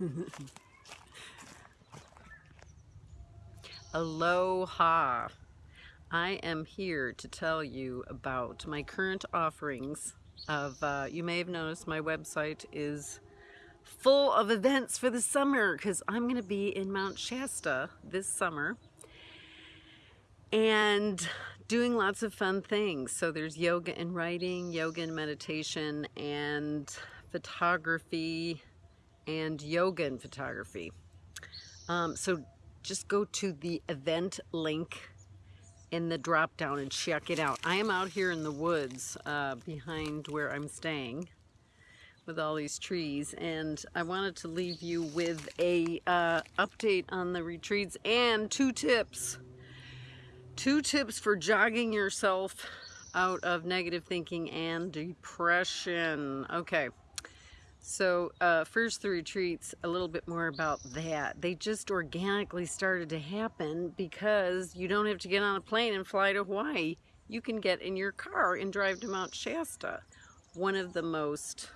Aloha. I am here to tell you about my current offerings of, uh, you may have noticed my website is full of events for the summer because I'm going to be in Mount Shasta this summer and doing lots of fun things. So there's yoga and writing, yoga and meditation, and photography, and yoga and photography. Um, so just go to the event link in the drop down and check it out. I am out here in the woods uh, behind where I'm staying with all these trees and I wanted to leave you with a uh, update on the retreats and two tips. Two tips for jogging yourself out of negative thinking and depression. Okay. So uh, first the retreats, a little bit more about that. They just organically started to happen because you don't have to get on a plane and fly to Hawaii. You can get in your car and drive to Mount Shasta, one of the most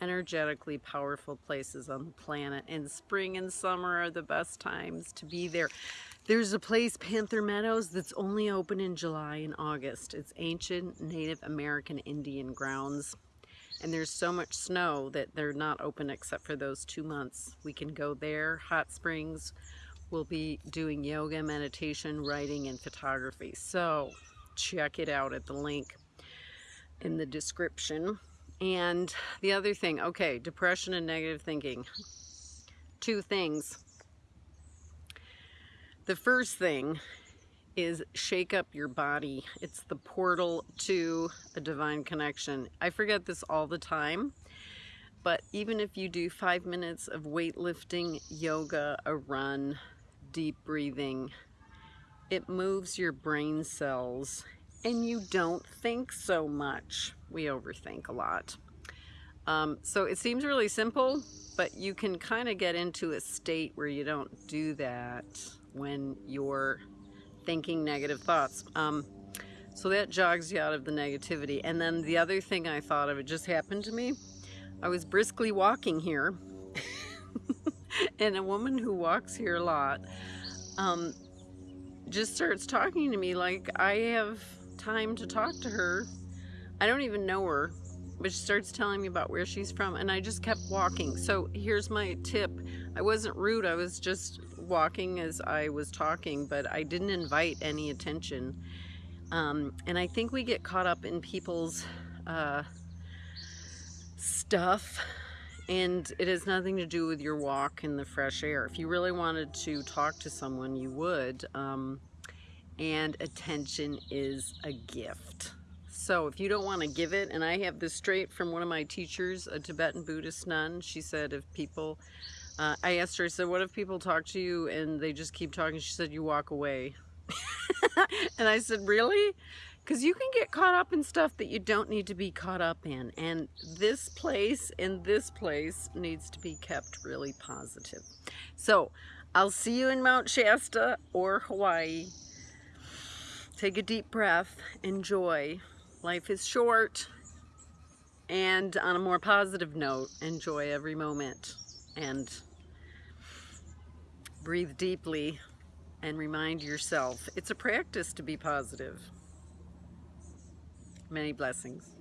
energetically powerful places on the planet. And spring and summer are the best times to be there. There's a place, Panther Meadows, that's only open in July and August. It's ancient Native American Indian grounds and there's so much snow that they're not open except for those two months. We can go there, hot springs. We'll be doing yoga, meditation, writing, and photography. So check it out at the link in the description. And the other thing, okay, depression and negative thinking. Two things. The first thing is shake up your body. It's the portal to a divine connection. I forget this all the time, but even if you do five minutes of weightlifting, yoga, a run, deep breathing, it moves your brain cells and you don't think so much. We overthink a lot. Um, so it seems really simple, but you can kind of get into a state where you don't do that when you're thinking negative thoughts. Um, so that jogs you out of the negativity. And then the other thing I thought of, it just happened to me. I was briskly walking here, and a woman who walks here a lot um, just starts talking to me like I have time to talk to her. I don't even know her, but she starts telling me about where she's from, and I just kept walking. So here's my tip. I wasn't rude, I was just walking as I was talking, but I didn't invite any attention. Um, and I think we get caught up in people's uh, stuff and it has nothing to do with your walk in the fresh air. If you really wanted to talk to someone, you would. Um, and attention is a gift. So if you don't want to give it, and I have this straight from one of my teachers, a Tibetan Buddhist nun, she said if people uh, I asked her, I said, what if people talk to you and they just keep talking? She said, you walk away. and I said, really? Because you can get caught up in stuff that you don't need to be caught up in. And this place and this place needs to be kept really positive. So I'll see you in Mount Shasta or Hawaii. Take a deep breath. Enjoy. Life is short. And on a more positive note, enjoy every moment. And breathe deeply and remind yourself it's a practice to be positive. Many blessings.